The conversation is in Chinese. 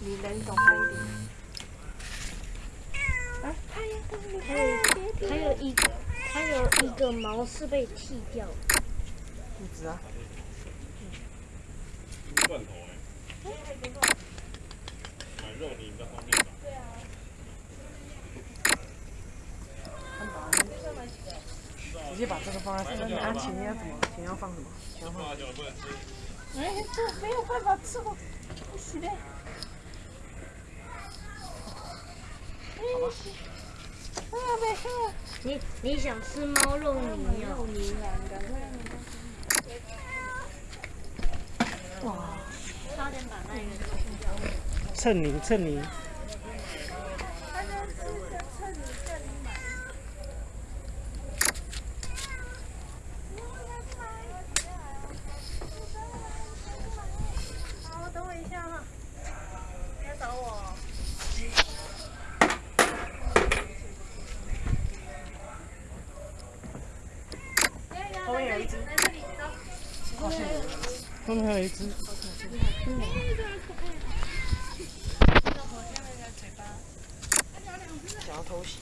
你人走开一点。啊，它呀，还有还有一个还有一个毛是被剃掉的。一只啊。肉你比较方便吧？直接把这个放在上面。啊，钱要怎么？钱要放什么？钱要放。哎，这没有办法吃哦，不行的。好吧。啊，没事。你你想吃猫肉泥肉哦？泥啊，赶快。哇，差点把那后面有一只。后面还有一只。想要偷袭。